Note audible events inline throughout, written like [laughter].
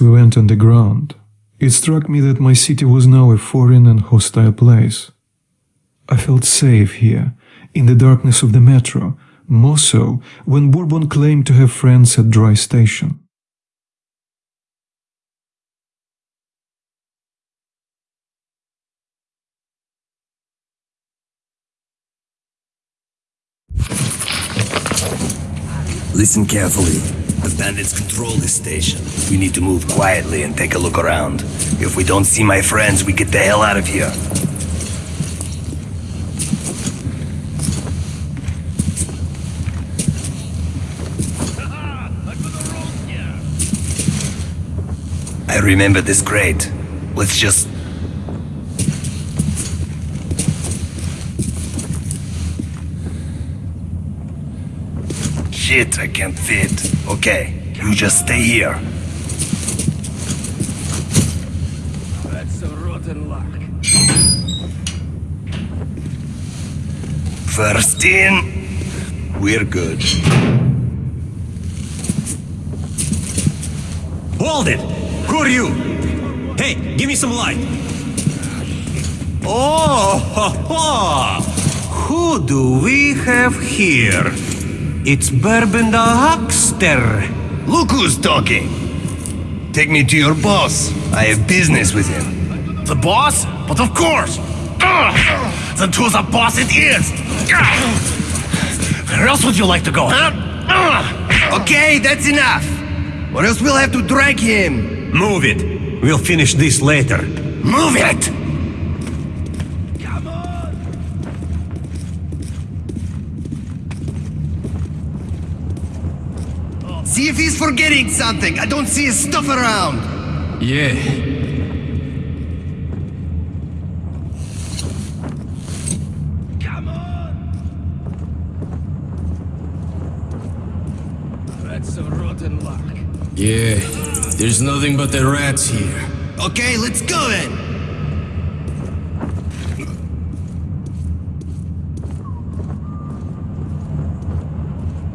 We went underground, it struck me that my city was now a foreign and hostile place. I felt safe here, in the darkness of the metro, more so when Bourbon claimed to have friends at Dry Station. Listen carefully. The bandits control this station. We need to move quietly and take a look around. If we don't see my friends, we get the hell out of here. I remember this crate. Let's just... Shit, I can't fit. Okay, you just stay here. That's a rotten luck. First in, we're good. Hold it! Who are you? Hey, give me some light. Oh, [laughs] ho, ho. who do we have here? It's Bourbon the Huckster. Look who's talking. Take me to your boss. I have business with him. The boss? But of course! Ugh. Then to the boss it is! Where else would you like to go, huh? Okay, that's enough. Or else we'll have to drag him. Move it. We'll finish this later. Move it! See if he's forgetting something. I don't see his stuff around. Yeah. Come on. That's a rotten luck. Yeah. There's nothing but the rats here. Okay, let's go then.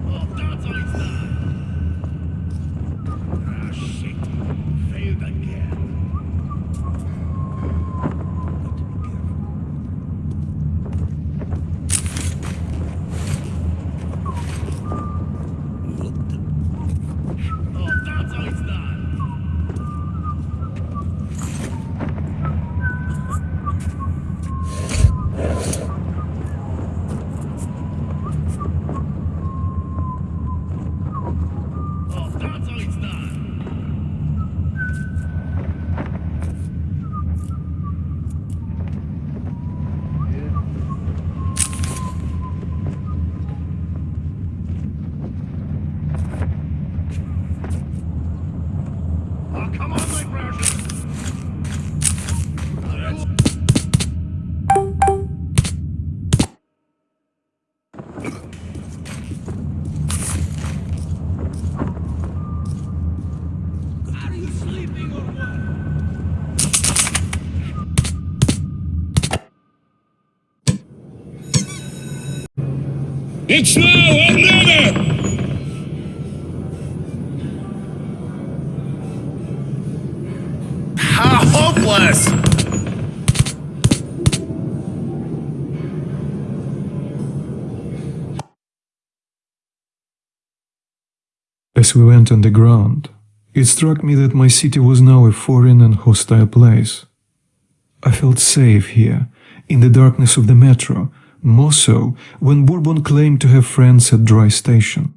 Oh, that's all it's done. Ah, shit. Failed again. Oh, that's all it's done. Oh, that's all it's done. Oh, come on, my precious. That's Are you sleeping or what? It's now or never! How hopeless! As we went underground, it struck me that my city was now a foreign and hostile place. I felt safe here, in the darkness of the metro, more so when Bourbon claimed to have friends at Dry Station.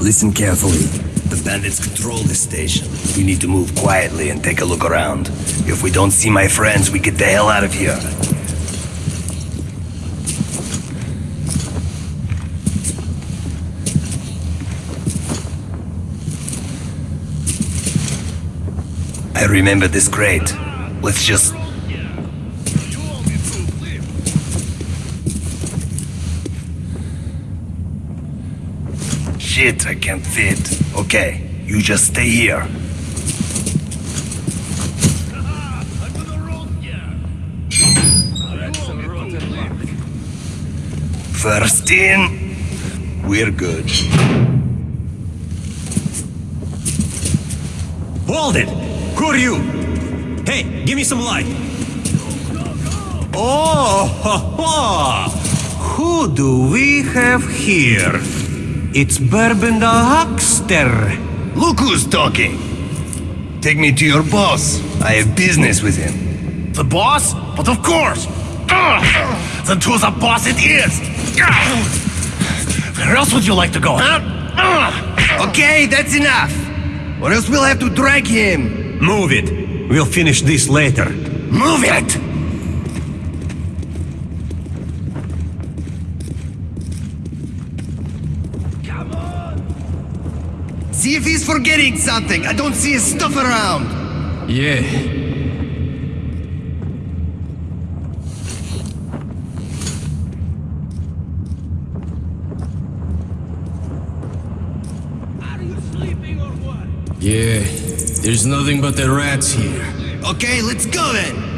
Listen carefully. The bandits control this station. We need to move quietly and take a look around. If we don't see my friends, we get the hell out of here. I remember this crate. Let's just... Shit, I can't fit. Okay, you just stay here. First in, we're good. Hold it! Who are you? Hey, give me some light. Oh, ho, [laughs] ho. who do we have here? It's Bourbon the Huckster. Look who's talking. Take me to your boss. I have business with him. The boss? But of course! [sighs] Then to the boss it is! [sighs] Where else would you like to go, huh? [sighs] Okay, that's enough. Or else we'll have to drag him. Move it. We'll finish this later. Move it! Come on! See if he's forgetting something. I don't see his stuff around. Yeah. Are you sleeping or what? Yeah. There's nothing but the rats here. Okay, let's go then.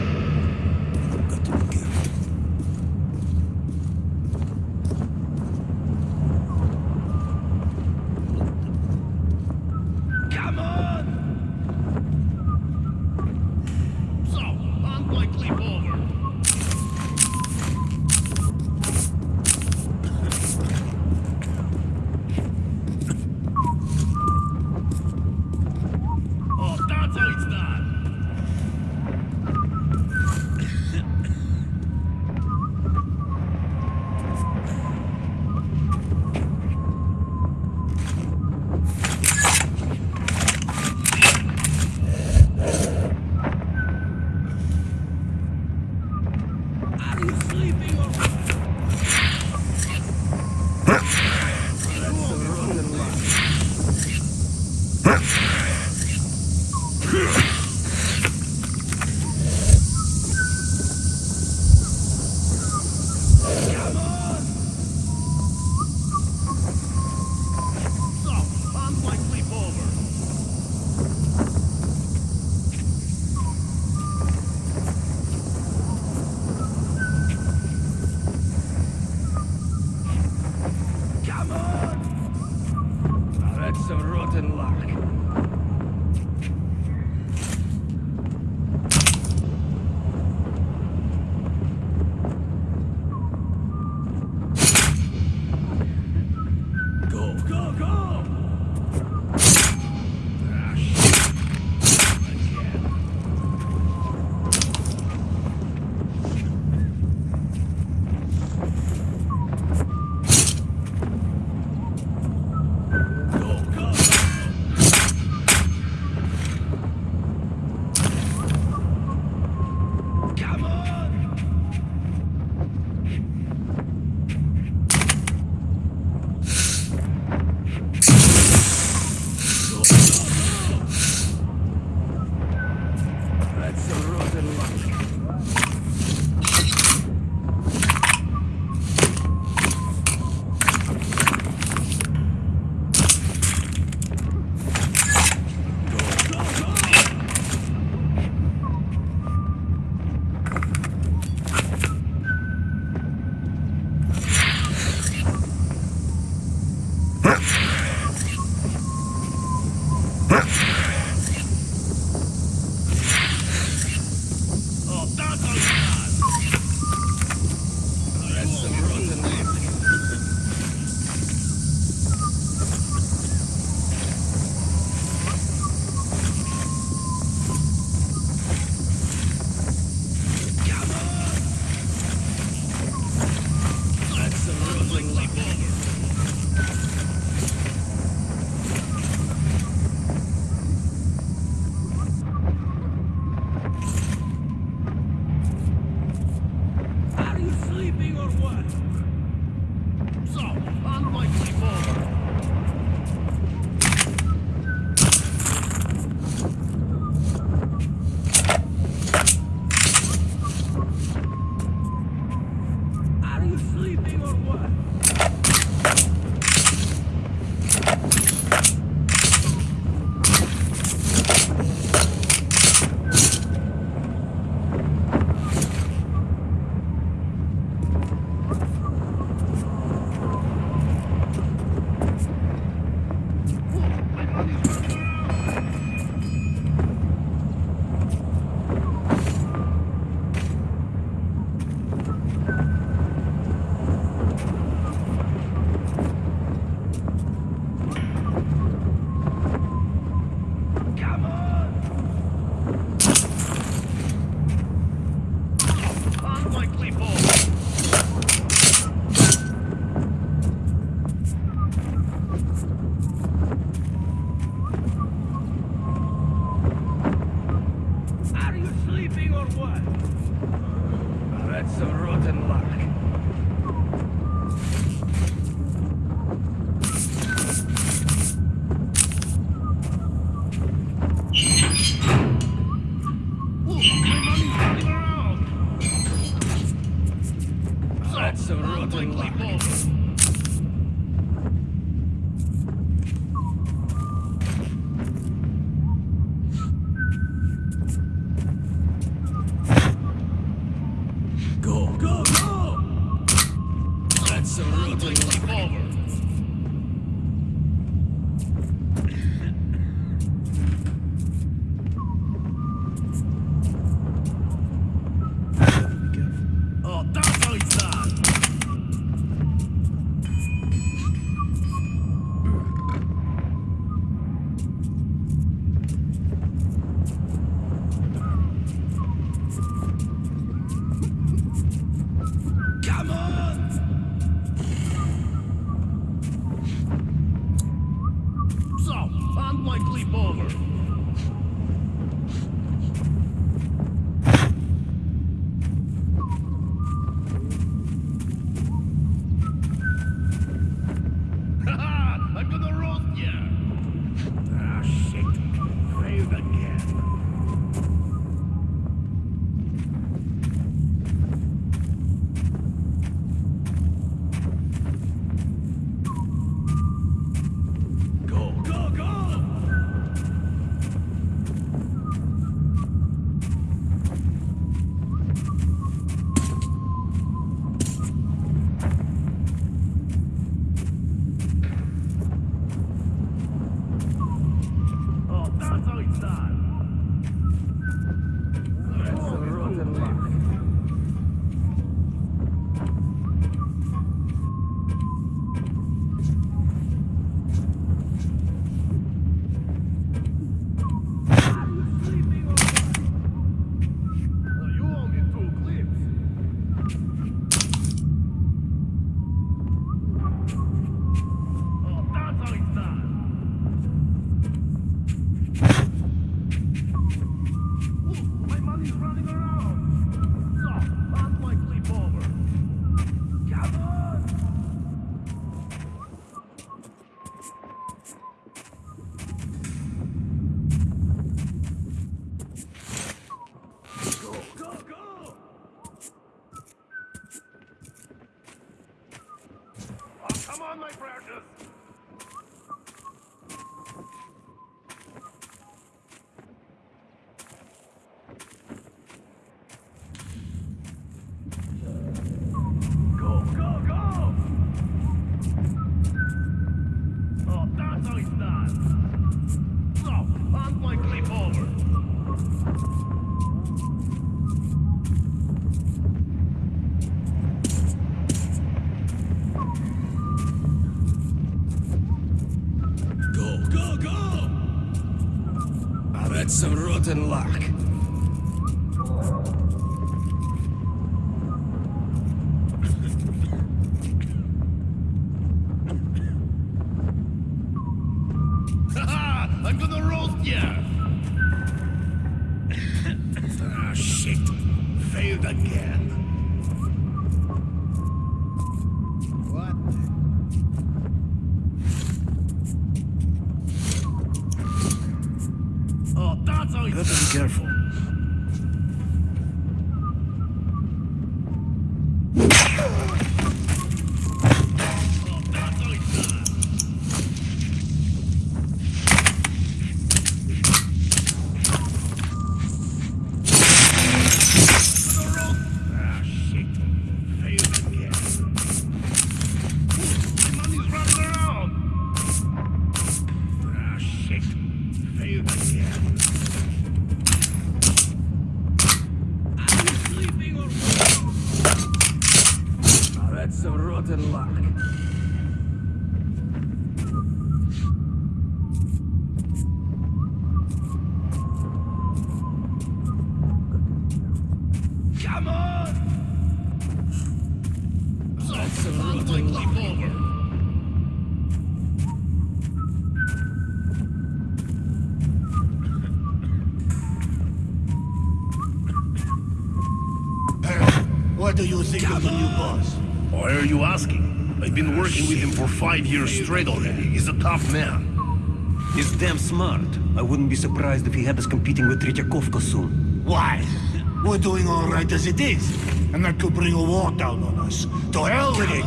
That's some rotten luck. Haha! I'm gonna roast ya! ah, shit. Failed again. What? Oh, that's how you Better be careful. Oh, that's how it's done. Ah, shit. Failed again. My money's running around. Ah, shit. Failed again. Are you sleeping or Ah, that's some rotten luck. Come on! So, hand my clip over. What do you think of the new boss? Why are you asking? I've been working with him for five years straight already. He's a tough man. He's damn smart. I wouldn't be surprised if he had us competing with Tretyakovka soon. Why? We're doing all right as it is. And that could bring a war down on us. To hell with it!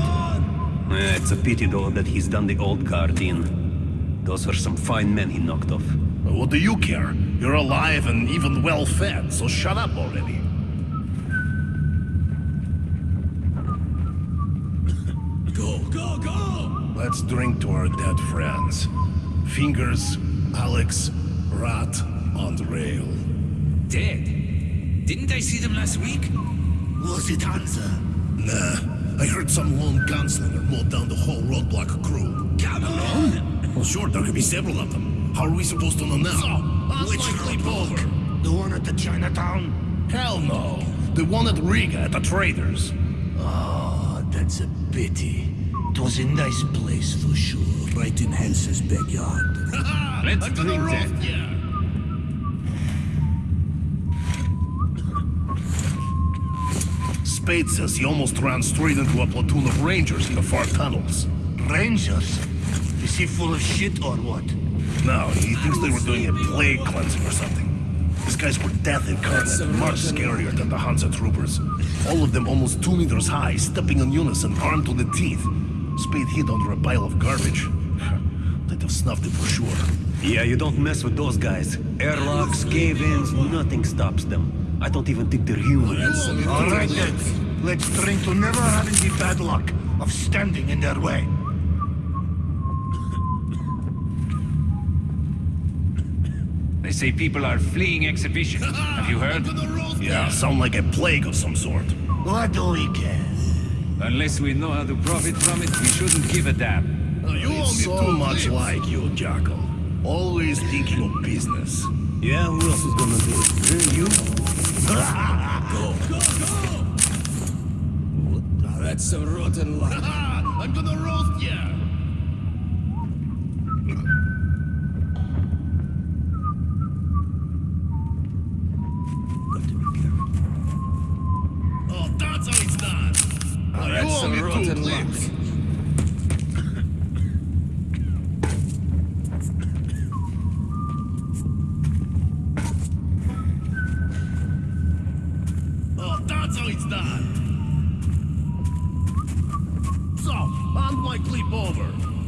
Eh, it's a pity, though, that he's done the old guard in. Those are some fine men he knocked off. What do you care? You're alive and even well fed, so shut up already. Go, go, go! Let's drink to our dead friends. Fingers, Alex, Rat, on the rail. Dead? Didn't I see them last week? Was it Hansa? Nah, I heard some lone gunslinger mowed down the whole roadblock crew. Come on! Well, sure, there could be several of them. How are we supposed to know now? Which roadblock? The one at the Chinatown? Hell no. The one at Riga at the traders. Oh, that's a pity. It was a nice place for sure, right in Hansa's backyard. [laughs] Let's I'm gonna drink roast that. ya. Spade says he almost ran straight into a platoon of rangers in the far tunnels. Rangers? Is he full of shit or what? No, he thinks they were doing a plague cleansing or something. These guys were death incarnate, much scarier than the Hansa troopers. All of them almost two meters high, stepping in unison, armed to the teeth. Speed hit under a pile of garbage. They'd have snuffed it for sure. Yeah, you don't mess with those guys. Airlocks, cave-ins, nothing stops them. I don't even think they're human. All right then, let's drink to never having the bad luck of standing in their way. They say people are fleeing exhibition. Have you heard? [laughs] Yeah, sound like a plague of some sort. What do we care? Unless we know how to profit from it, we shouldn't give a damn. You it's so much like you, Jackal. Always thinking of business. Yeah, who else is gonna do it? You? [laughs] go. Go, go! That's a rotten lie. [laughs] I'm gonna roast you! leap.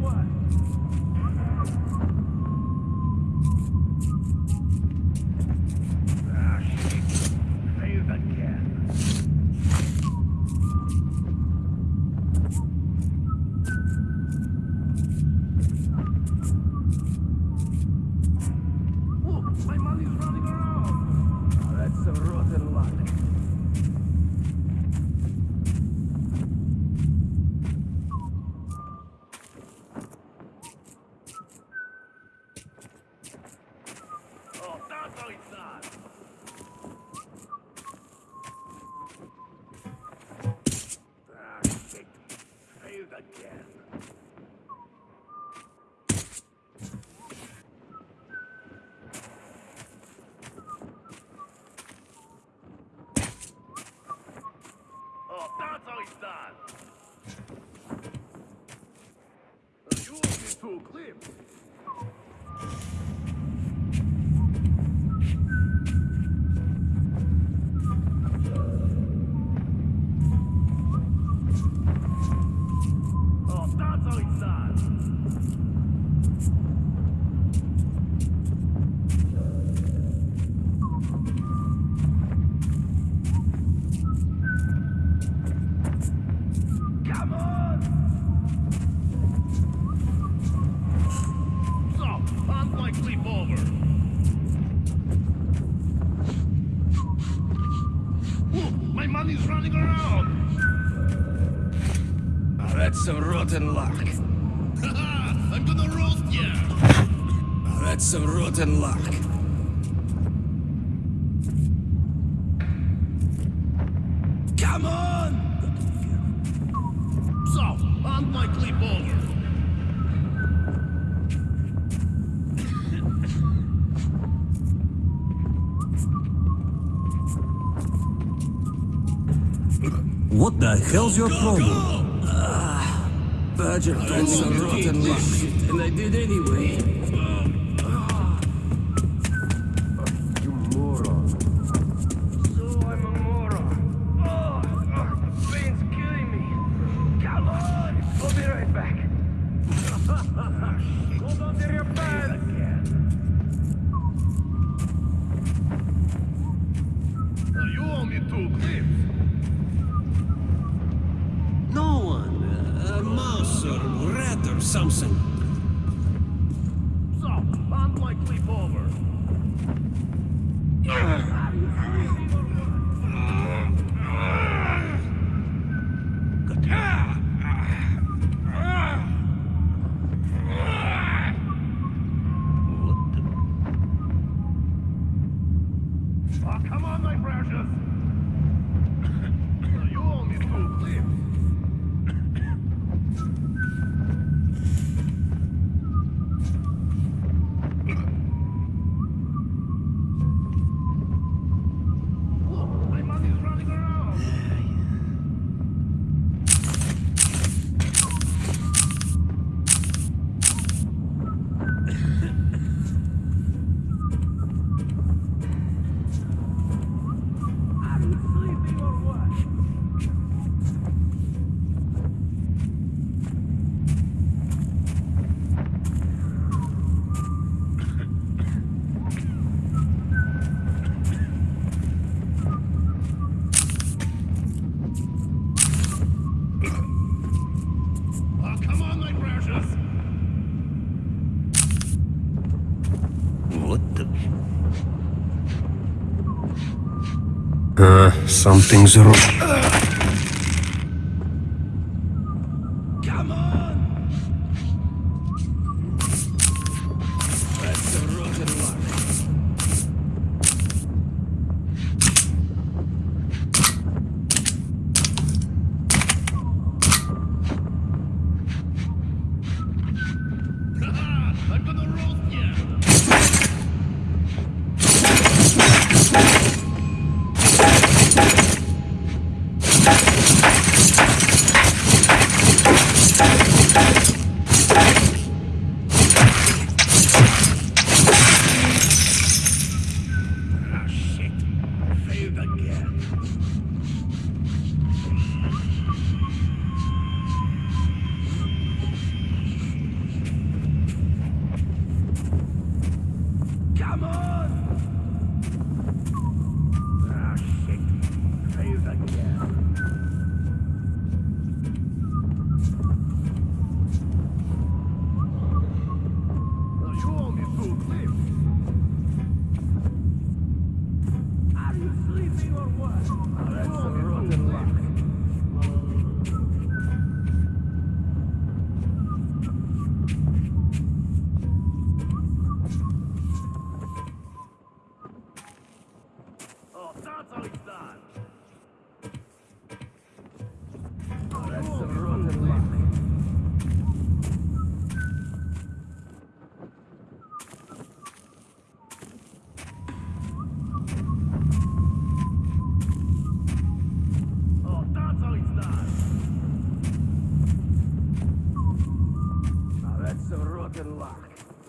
What? outside. the hell's your problem? Ah, Virgil got some rotten luck. And I did anyway. something. Something's wrong. Come on. That's a rotten luck. I'm gonna roast you. Ah, shit. Failed again. Come on! Ah, shit. Failed again. Now you owe me two clips. Are you sleeping or what? That's a rotten luck. Oh, that's how it's done. That's a rotten luck. Oh, that's how it's done. Now that's a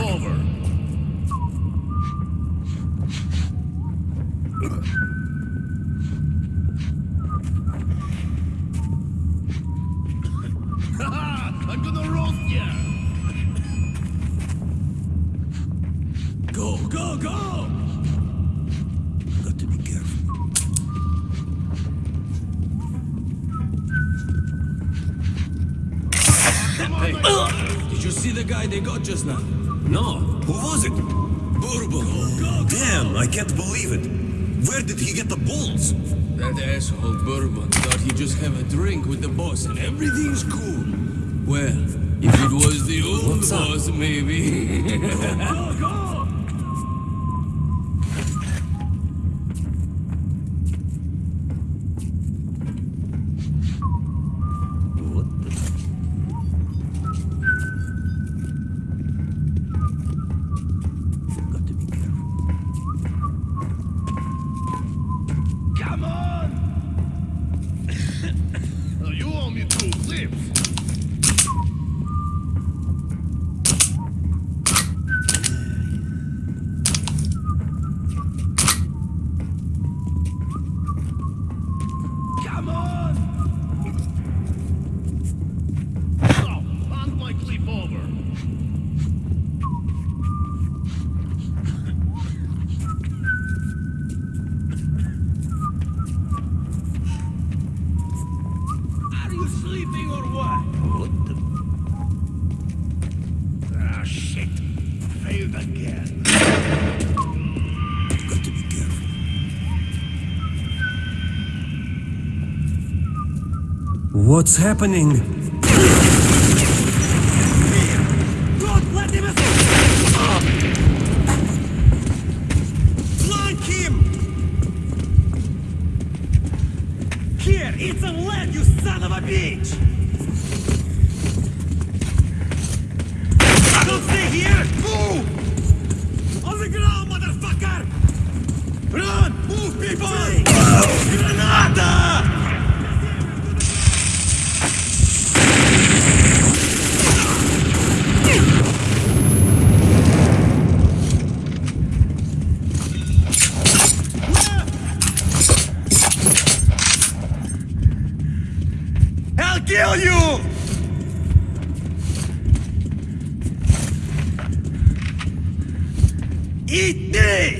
luck. over. I'm gonna roast ya! Go, go, go! Got to be careful. Hey, did you see the guy they got just now? No, who was it? Bourbon. Damn, I can't believe it. Where did he get the balls? That asshole Bourbon thought he'd just have a drink with the boss and everything's cool. Well, if it was the old boss, maybe. [laughs] Oh, go, What's happening? Eat this!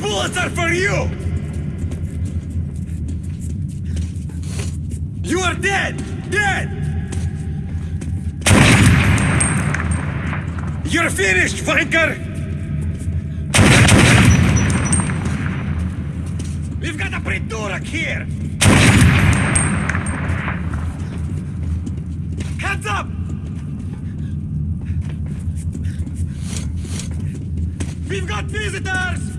bullets are for you! You are dead! Dead! You're finished, Vanker! We've got a Pretorak here! Hands up! We've got visitors!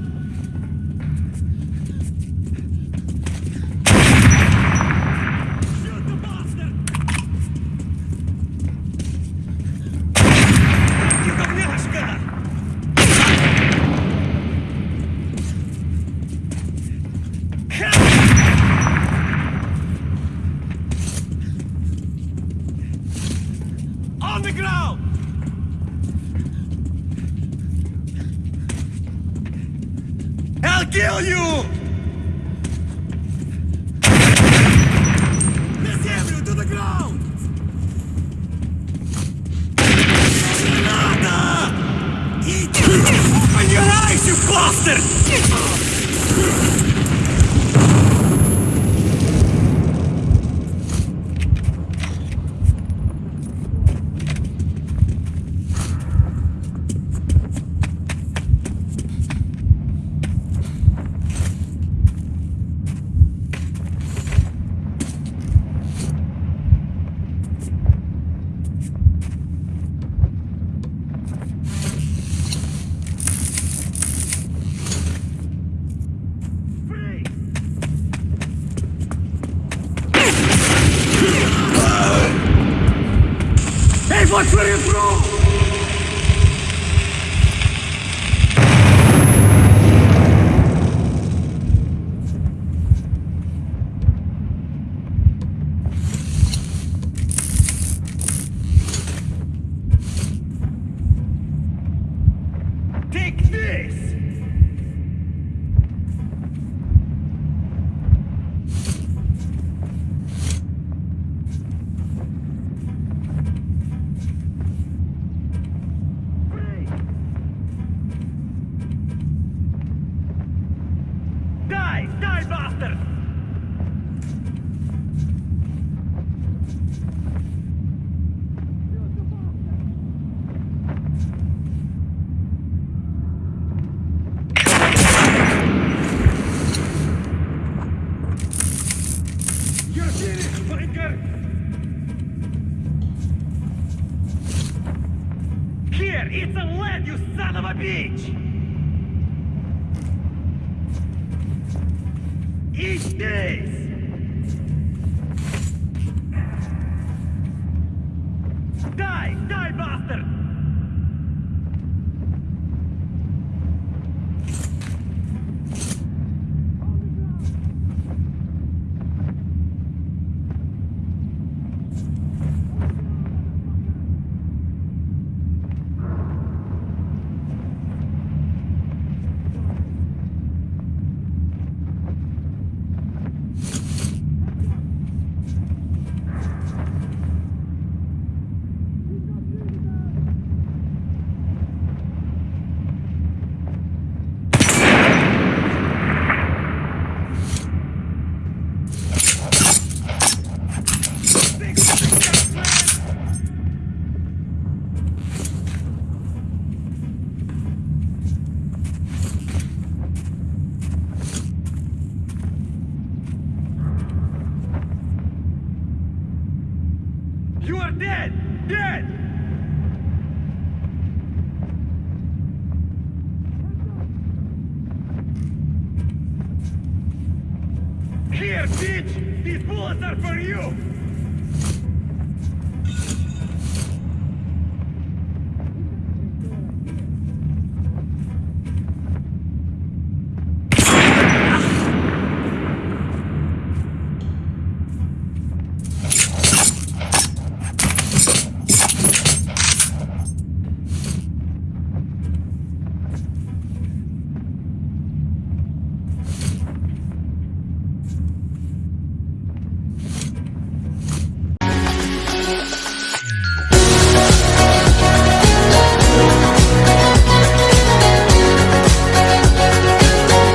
Bitch!